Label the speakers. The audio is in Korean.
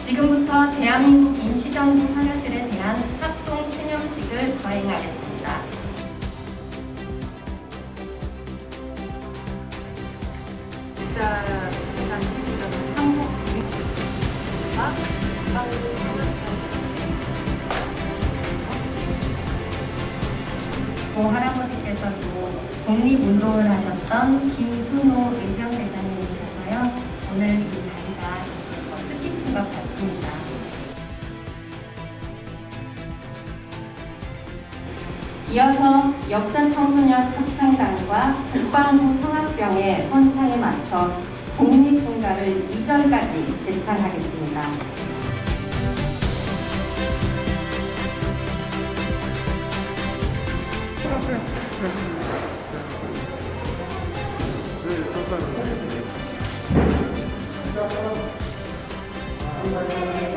Speaker 1: 지금부터 대한민국 임시정부 선열들에 대한 합동 추념식을 거행하겠습니다.
Speaker 2: 장기부는 한국 국민과 국방부
Speaker 1: 고 할아버지께서도 독립운동을 하셨던 김순호 이어서 역사청소년 합창단과 국방부 성악병의 선창에 맞춰 독립군가를 2절까지 제창하겠습니다.
Speaker 3: 네,